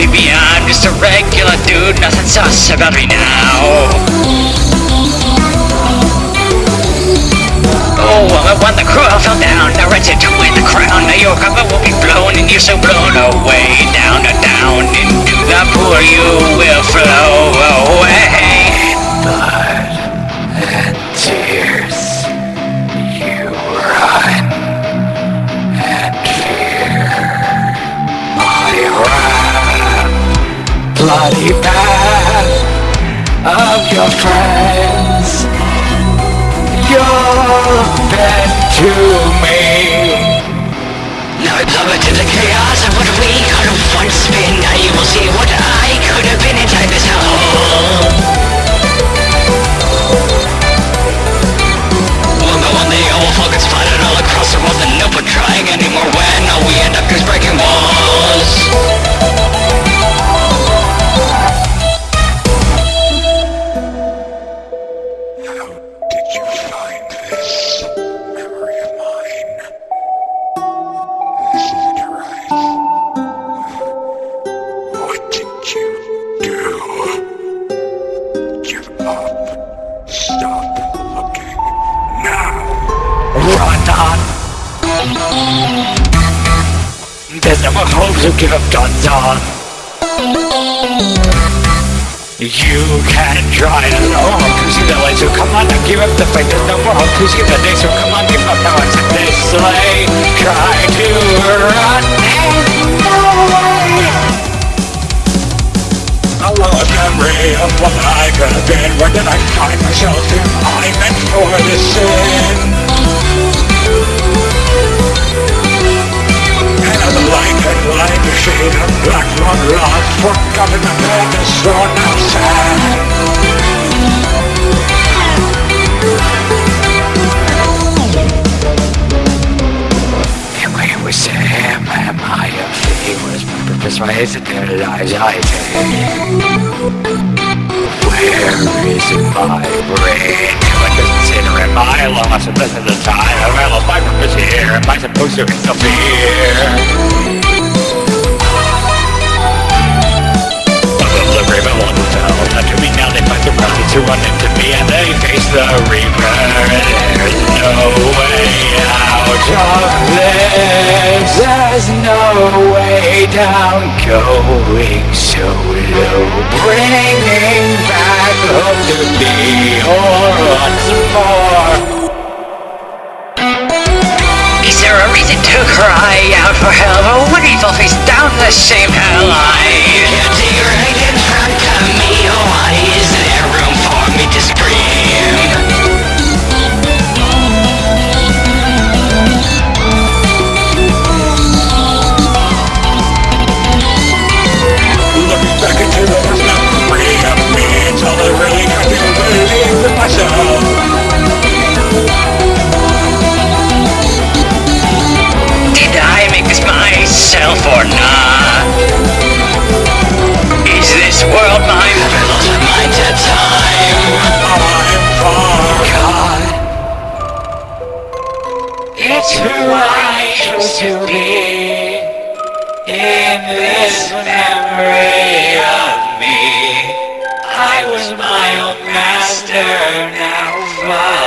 be beyond Just a regular dude, nothing sus about me now. Oh, when the crew fell down, ready to win the crown. Now your cover will be blown and you're so blown away. Down down into the pool you will flow Bloody path of your friends. You're dead to me. Now I plummet to the There's no more hopes to give up guns on. You can try it alone see the light, so come on now, give up the fight, there's no more hope see the day, so come on, give up now, it's this sleigh, try to run and away. A lost memory of what I could have been, where did I find myself if I meant for this sin? Lost, forgotten, and made sad. And when we say, am, am I a fee, was my purpose, why is it there lies I? Where is my brain? Like considering my loss and this is the time I lost my purpose here? Am I supposed to interfere? There's no way down Going so low Bringing back hope to be once more Is there a reason to cry out for help? Oh, what evil face down the same hell line? In this memory of me. I was my own master now falling